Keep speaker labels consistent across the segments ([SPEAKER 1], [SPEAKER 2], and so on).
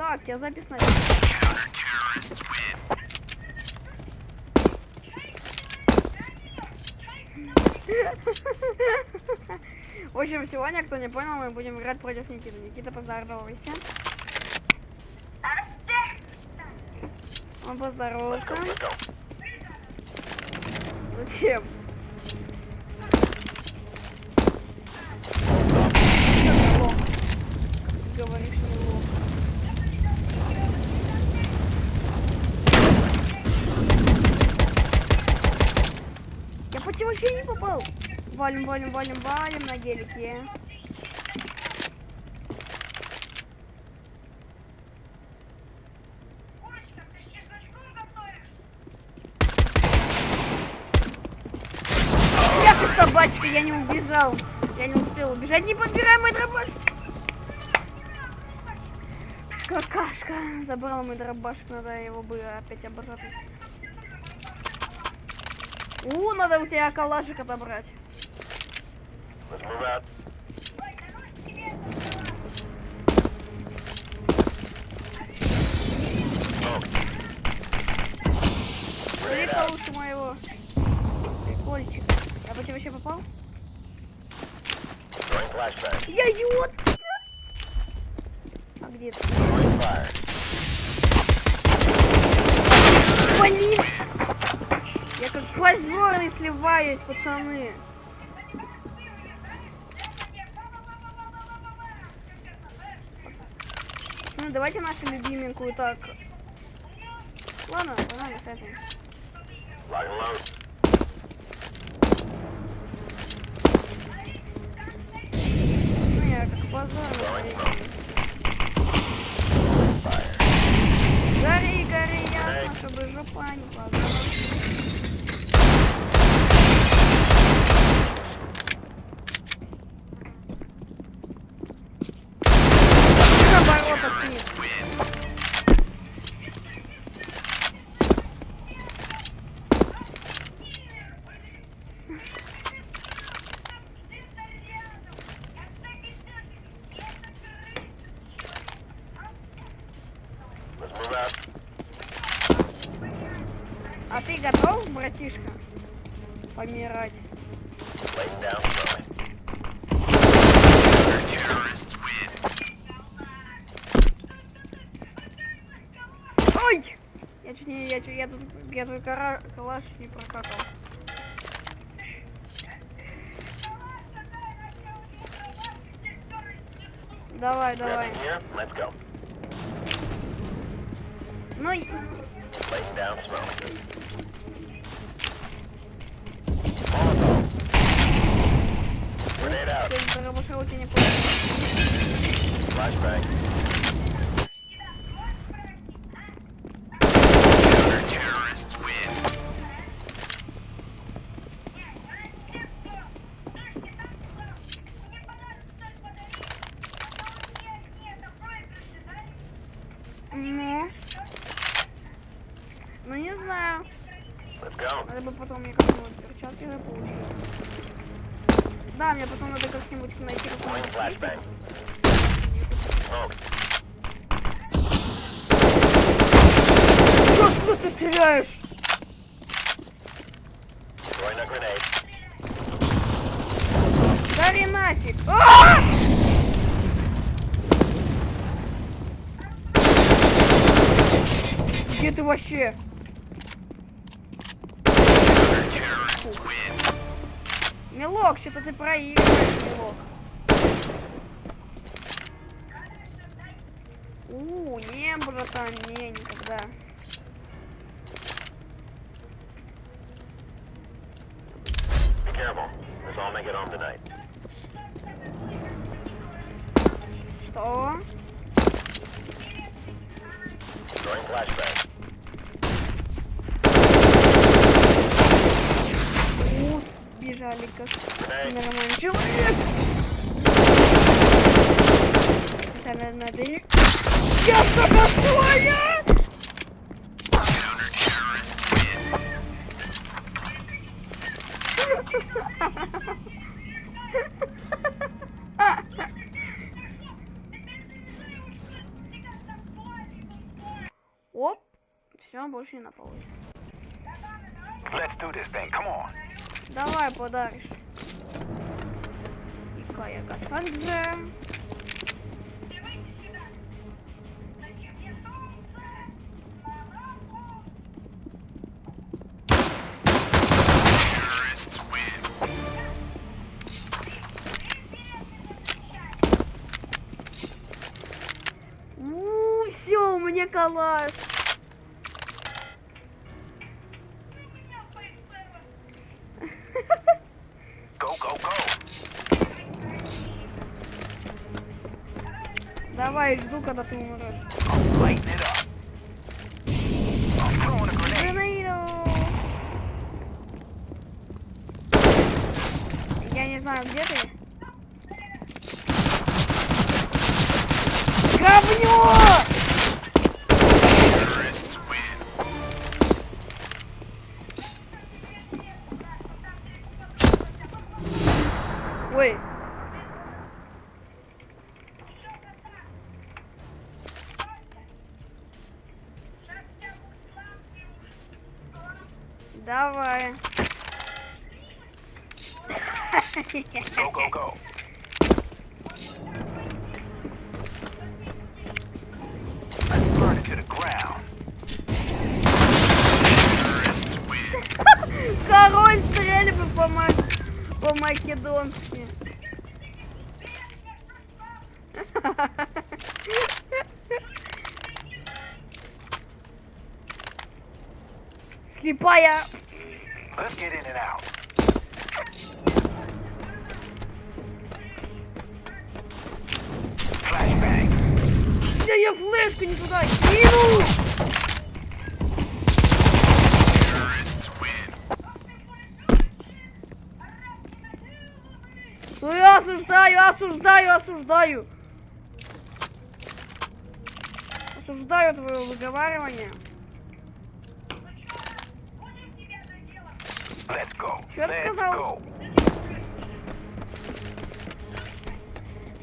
[SPEAKER 1] Так, я запись на... В общем, сегодня, кто не понял, мы будем играть против Никиты. Никита, поздоровайся. Он поздоровался. Зачем? Вообще не попал. Валим, валим, валим, валим на гелике. Я ты собачка, я не убежал. Я не успел убежать. Не подбирай мой дробаш. Какашка. Забрал мой дробашек, надо его бы опять обратно. У, надо у тебя калашик отобрать.
[SPEAKER 2] Let's move out.
[SPEAKER 1] Прикол лучше моего. Прикольчик. Я по тебе вообще попал? Я идиот! А где ты?
[SPEAKER 2] Throwing fire.
[SPEAKER 1] Блин! Я как позорный сливаюсь, пацаны. Ну, давайте нашу любименькую так. Ладно, погнали с А ты готов, братишка? Помирать. Ой! Я чуть не, я, чуть- я тут, я твой кара, калаш не прокакал. Давай, давай.
[SPEAKER 2] Let's go.
[SPEAKER 1] Ну, и-
[SPEAKER 2] Laying down smoke. Molotov. Grenade out.
[SPEAKER 1] ты дробаша у тебя не понял.
[SPEAKER 2] Flashbang.
[SPEAKER 1] Ну. Ну, не знаю.
[SPEAKER 2] Let's go.
[SPEAKER 1] Надо бы потом мне как-нибудь перчатки заполучить. Да, мне потом надо как-нибудь найти.
[SPEAKER 2] Smoke.
[SPEAKER 1] Что, что ты стреляешь? Гори нафиг! А! Где ты вообще? Милок, что-то ты проигрываешь, Милок. У, не, братан, не, никогда. Что?
[SPEAKER 2] Throwing flashbang.
[SPEAKER 1] У, бежали как
[SPEAKER 2] Grenade.
[SPEAKER 1] нормальный человек. Это надо, надо... Я согласна! Оп. Все, больше не напалось.
[SPEAKER 3] Let's do this thing. Come on.
[SPEAKER 1] Давай подаришь. И Кая Кассандже. У, все, у меня. Давай, жду, когда ты умрешь. Я не знаю, где ты. Говнё! Давай.
[SPEAKER 3] Go, go, go.
[SPEAKER 1] Король стрельбы по ма- по-македонски. Слепая. Да я флешку не туда кинул. Ну я осуждаю, осуждаю, осуждаю. Осуждаю твое выговаривание.
[SPEAKER 3] Let's go.
[SPEAKER 1] Чё ты
[SPEAKER 3] Let's
[SPEAKER 1] сказал?
[SPEAKER 3] go.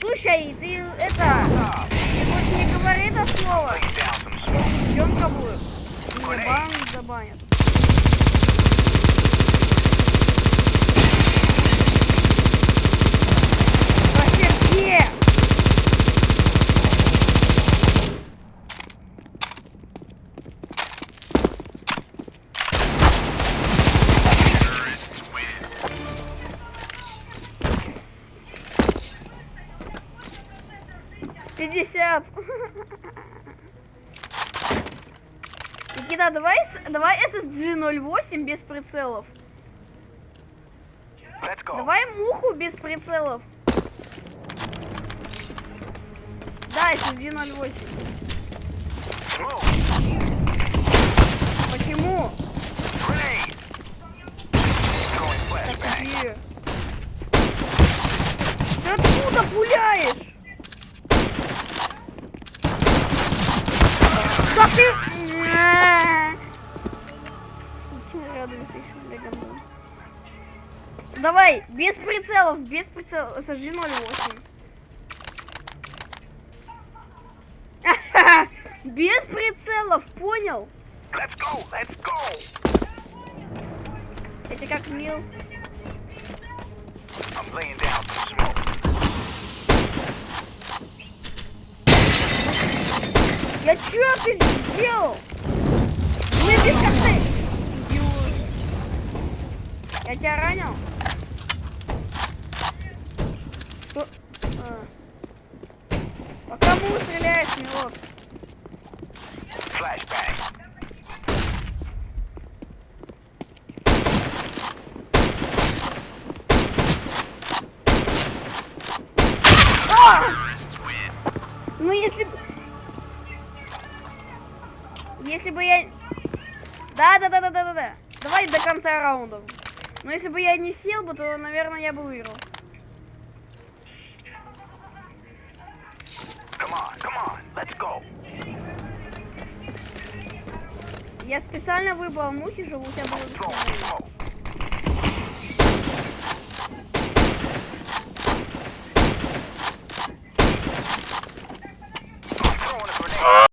[SPEAKER 1] Слушай, ты это, ты хоть не говори это слово. 50. Никита, давай, давай SSG-08 без прицелов. Давай муху без прицелов. Да,
[SPEAKER 3] SSG-08.
[SPEAKER 1] Почему? Так, Ты откуда, пуля? Давай, без прицелов, без прицелов, сожги 08. Без прицелов, понял?
[SPEAKER 3] Let's go. Let's go.
[SPEAKER 1] Это как мил.
[SPEAKER 3] I'm laying down some smoke.
[SPEAKER 1] Я чё ты сделал? Мы без коты. Идиот. Я тебя ранил? Что? А. По кому стреляешь, милок?
[SPEAKER 3] Flashbang.
[SPEAKER 1] А! Ну если бы... Если бы я... Да, да, да, да, да, да, да. Давай до конца раунда. Но если бы я не сел бы, то, наверное, я бы выиграл.
[SPEAKER 3] Come on. Come on. Let's go.
[SPEAKER 1] Я специально выбрал мухи, чтобы у тебя было.